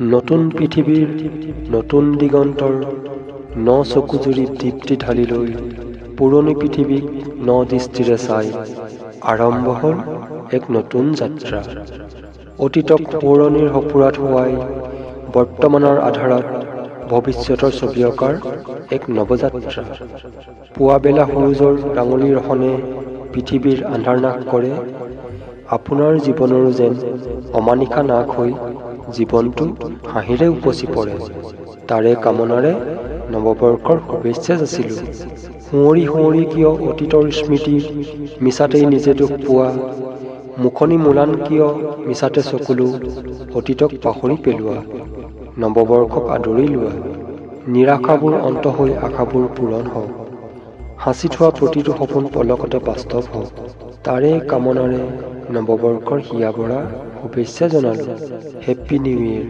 নতুন পৃথিৱীৰ নতুন দিগন্তৰ ন চকুজুৰি দীপ্তি ঢালি লৈ পুৰণি পৃথিৱীক ন দৃষ্টিৰে চাই আৰম্ভ হ'ল এক নতুন যাত্ৰা। অতীতক সোঁৱৰণিৰ সঁফুৰাত হোৱাই বৰ্তমানৰ আধাৰত ভৱিষ্যতৰ ছবি অঁকাৰ এক নৱযাত্ৰা। পুৱাবেলা সূৰুজৰ ৰাঙলী ৰহণে পৃথিৱীৰ আন্ধাৰ নাশ কৰে। আপোনাৰ জীৱনৰো যেন অমানিশা নাশ হৈ জীৱনটো হাঁহিৰে উপচি পৰে। তাৰে কামনাৰে নৱবৰ্ষৰ শুভেচ্ছা যাচিলোঁ। সুঁৱৰি সুঁৱৰি কিয় অতীতৰ স্মৃতি মিছাতেই নিজে দুখ পোৱা? মুখনি মোলান কিয় মিছাতে চকুলো অতীতক পাহৰি পেলোৱা? নৱবৰ্ষক আদৰি লোৱা। নিৰাশাবোৰ অন্ত হৈ আশাবোৰ পূৰণ হওক। সাঁচি থোৱা প্ৰতিটো সপোন পলকতে বাস্তৱ হওক। তাৰে কামনাৰে নৱবৰ্ষৰ হিয়া ভৰা ඔබේ සැසනල් හැප්පිනිවේල්